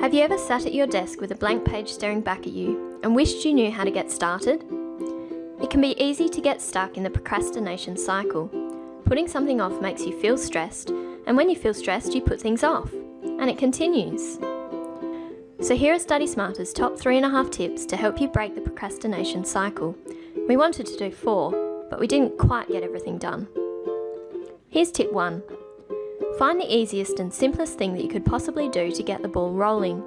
Have you ever sat at your desk with a blank page staring back at you and wished you knew how to get started? It can be easy to get stuck in the procrastination cycle. Putting something off makes you feel stressed, and when you feel stressed, you put things off, and it continues. So here are Study Smarter's top three and a half tips to help you break the procrastination cycle. We wanted to do four, but we didn't quite get everything done. Here's tip one. Find the easiest and simplest thing that you could possibly do to get the ball rolling.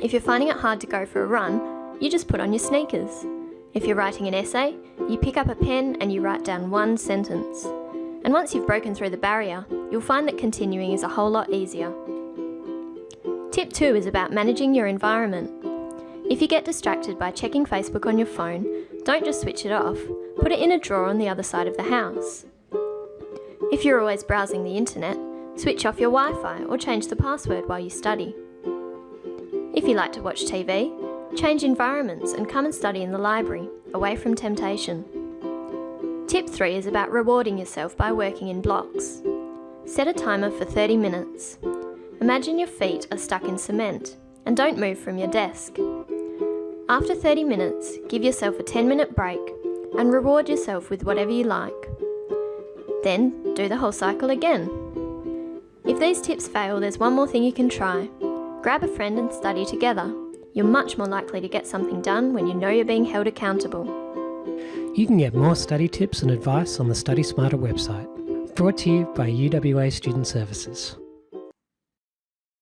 If you're finding it hard to go for a run, you just put on your sneakers. If you're writing an essay, you pick up a pen and you write down one sentence. And once you've broken through the barrier, you'll find that continuing is a whole lot easier. Tip 2 is about managing your environment. If you get distracted by checking Facebook on your phone, don't just switch it off, put it in a drawer on the other side of the house. If you're always browsing the internet, Switch off your Wi-Fi or change the password while you study. If you like to watch TV, change environments and come and study in the library, away from temptation. Tip 3 is about rewarding yourself by working in blocks. Set a timer for 30 minutes. Imagine your feet are stuck in cement and don't move from your desk. After 30 minutes, give yourself a 10 minute break and reward yourself with whatever you like. Then do the whole cycle again. If these tips fail, there's one more thing you can try. Grab a friend and study together. You're much more likely to get something done when you know you're being held accountable. You can get more study tips and advice on the Study Smarter website. Brought to you by UWA Student Services.